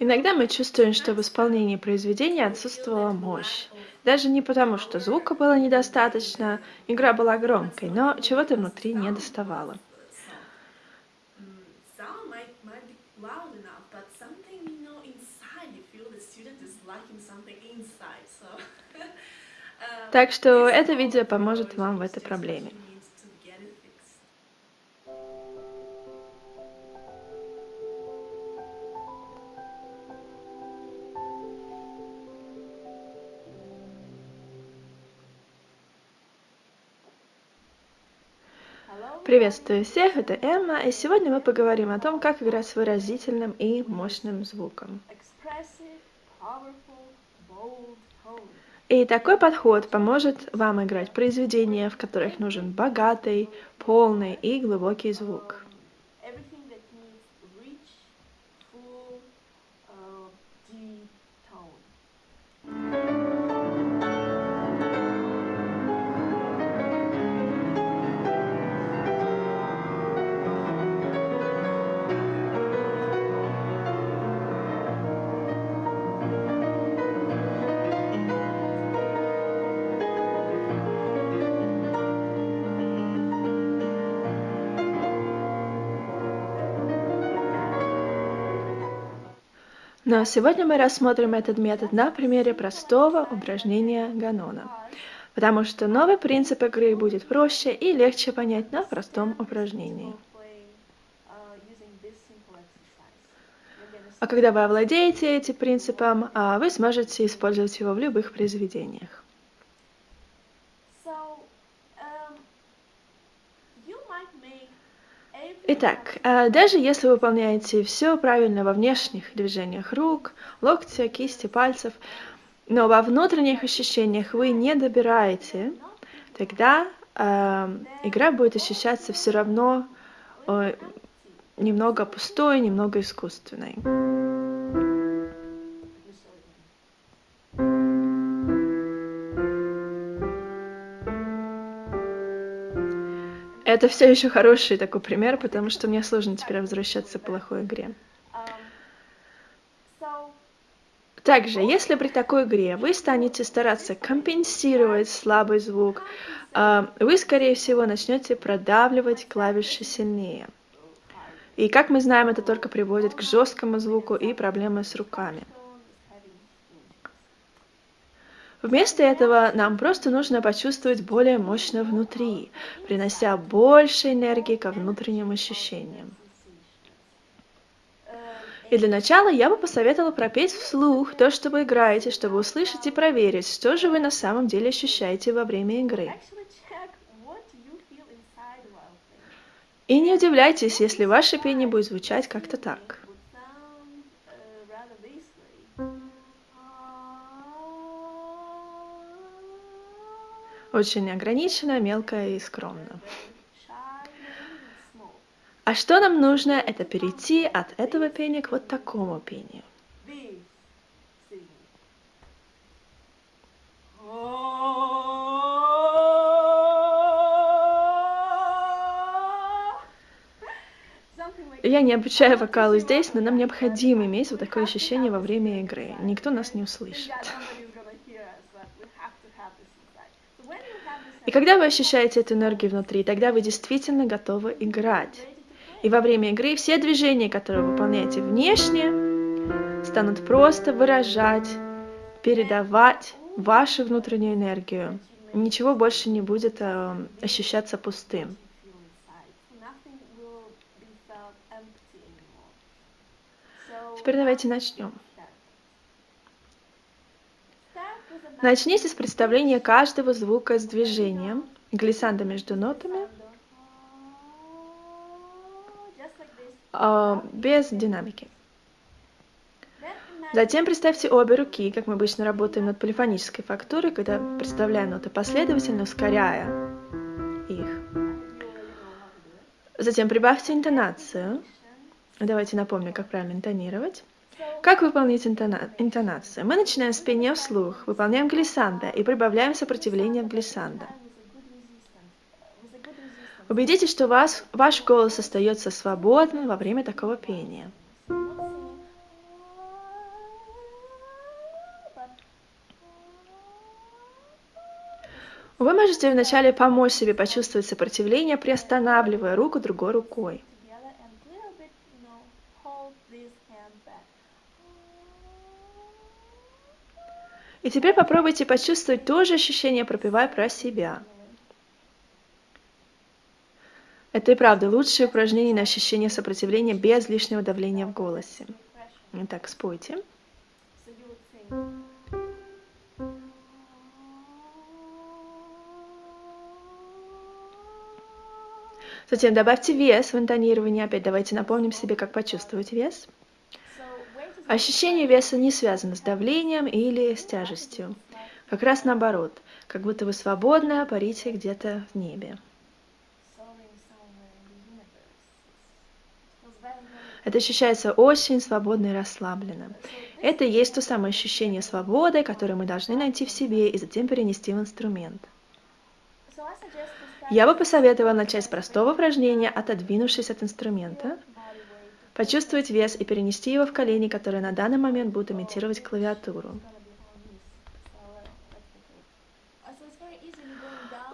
Иногда мы чувствуем, что в исполнении произведения отсутствовала мощь. Даже не потому, что звука было недостаточно, игра была громкой, но чего-то внутри не доставало. Так что это видео поможет вам в этой проблеме. Приветствую всех, это Эмма, и сегодня мы поговорим о том, как играть с выразительным и мощным звуком. И такой подход поможет вам играть произведения, в которых нужен богатый, полный и глубокий звук. Но сегодня мы рассмотрим этот метод на примере простого упражнения Ганона, потому что новый принцип игры будет проще и легче понять на простом упражнении. А когда вы овладеете этим принципом, а, вы сможете использовать его в любых произведениях. Итак, э, даже если вы выполняете все правильно во внешних движениях рук, локтя, кисти, пальцев, но во внутренних ощущениях вы не добираете, тогда э, игра будет ощущаться все равно э, немного пустой, немного искусственной. Это все еще хороший такой пример, потому что мне сложно теперь возвращаться к плохой игре. Также, если при такой игре вы станете стараться компенсировать слабый звук, а, вы, скорее всего, начнете продавливать клавиши сильнее. И, как мы знаем, это только приводит к жесткому звуку и проблемы с руками. Вместо этого нам просто нужно почувствовать более мощно внутри, принося больше энергии ко внутренним ощущениям. И для начала я бы посоветовала пропеть вслух то, что вы играете, чтобы услышать и проверить, что же вы на самом деле ощущаете во время игры. И не удивляйтесь, если ваше пение будет звучать как-то так. Очень ограниченно, мелко и скромно. А что нам нужно, это перейти от этого пения к вот такому пению. Я не обучаю вокалу здесь, но нам необходимо иметь вот такое ощущение во время игры. Никто нас не услышит. И когда вы ощущаете эту энергию внутри, тогда вы действительно готовы играть. И во время игры все движения, которые вы выполняете внешне, станут просто выражать, передавать вашу внутреннюю энергию. Ничего больше не будет э, ощущаться пустым. Теперь давайте начнем. Начните с представления каждого звука с движением, глиссанда между нотами, а, без динамики. Затем представьте обе руки, как мы обычно работаем над полифонической фактурой, когда представляем ноты последовательно, ускоряя их. Затем прибавьте интонацию. Давайте напомню, как правильно интонировать. Как выполнить интонацию? Мы начинаем с пения вслух, выполняем глиссанда и прибавляем сопротивление в глиссанда. Убедитесь, что вас, ваш голос остается свободным во время такого пения. Вы можете вначале помочь себе почувствовать сопротивление, приостанавливая руку другой рукой. И теперь попробуйте почувствовать то же ощущение, пропевая про себя. Это и правда лучшее упражнение на ощущение сопротивления без лишнего давления в голосе. Итак, спойте. Затем добавьте вес в интонирование. Опять давайте напомним себе, как почувствовать вес. Ощущение веса не связано с давлением или с тяжестью. Как раз наоборот, как будто вы свободно парите где-то в небе. Это ощущается очень свободно и расслабленно. Это и есть то самое ощущение свободы, которое мы должны найти в себе и затем перенести в инструмент. Я бы посоветовала начать с простого упражнения, отодвинувшись от инструмента. Почувствовать вес и перенести его в колени, которые на данный момент будут имитировать клавиатуру.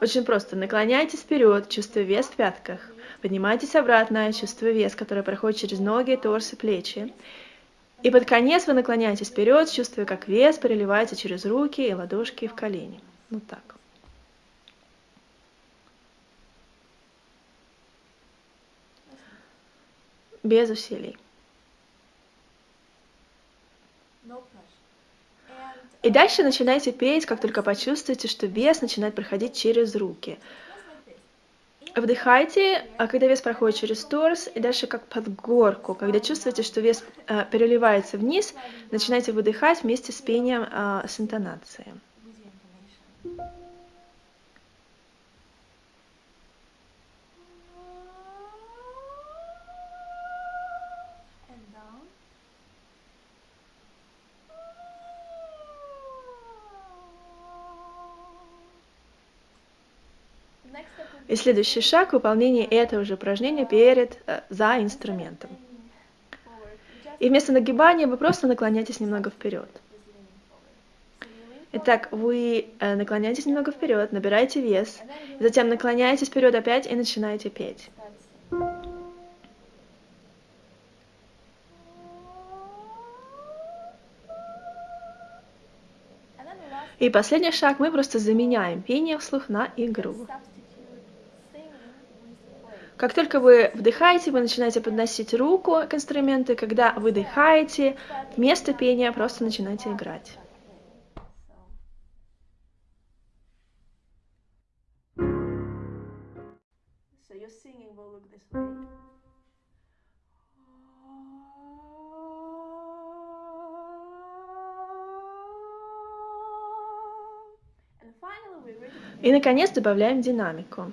Очень просто. Наклоняйтесь вперед, чувствуя вес в пятках. Поднимайтесь обратно, чувствуя вес, который проходит через ноги, торс и плечи. И под конец вы наклоняетесь вперед, чувствуя, как вес переливается через руки и ладошки в колени. Вот так. Без усилий. И дальше начинайте петь, как только почувствуете, что вес начинает проходить через руки. Вдыхайте, а когда вес проходит через торс, и дальше как под горку. Когда чувствуете, что вес э, переливается вниз, начинайте выдыхать вместе с пением э, с интонацией. И следующий шаг — выполнение этого же упражнения перед, э, за инструментом. И вместо нагибания вы просто наклоняетесь немного вперед. Итак, вы э, наклоняетесь немного вперед, набираете вес, затем наклоняетесь вперед опять и начинаете петь. И последний шаг мы просто заменяем пение вслух на игру. Как только вы вдыхаете, вы начинаете подносить руку к инструменту, и когда выдыхаете, вместо пения просто начинаете играть. И, наконец, добавляем динамику.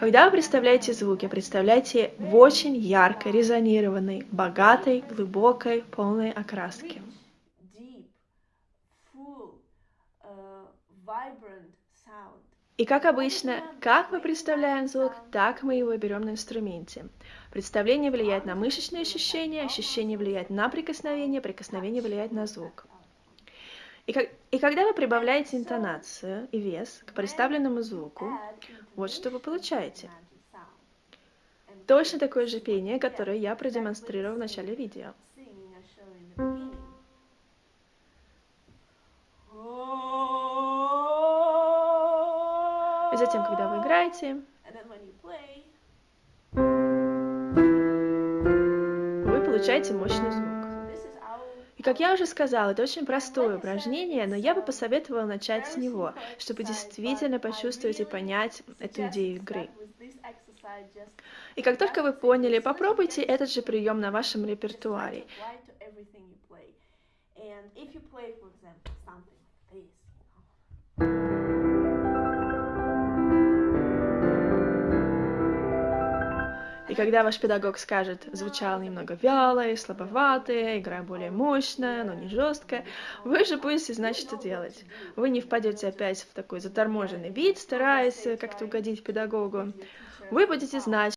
Когда вы представляете звуки, представляйте в очень яркой, резонированной, богатой, глубокой, полной окраске. И как обычно, как мы представляем звук, так мы его берем на инструменте. Представление влияет на мышечные ощущения, ощущение влияет на прикосновение, прикосновение влияет на звук. И, как- и когда вы прибавляете интонацию и вес к представленному звуку, Add вот что вы получаете. Точно такое же пение, которое я продемонстрировал в начале видео. И затем, когда вы играете, вы получаете мощный звук. И как я уже сказала, это очень простое упражнение, но я бы посоветовала начать с него, чтобы действительно почувствовать и понять эту идею игры. И как только вы поняли, попробуйте этот же прием на вашем репертуаре. And if you play, for example, something like this, you know, когда ваш педагог скажет, звучало немного вяло и слабовато, игра более мощная, но не жесткая, вы же будете знать, что делать. Вы не впадете опять в такой заторможенный вид, стараясь как-то угодить педагогу. Вы будете знать,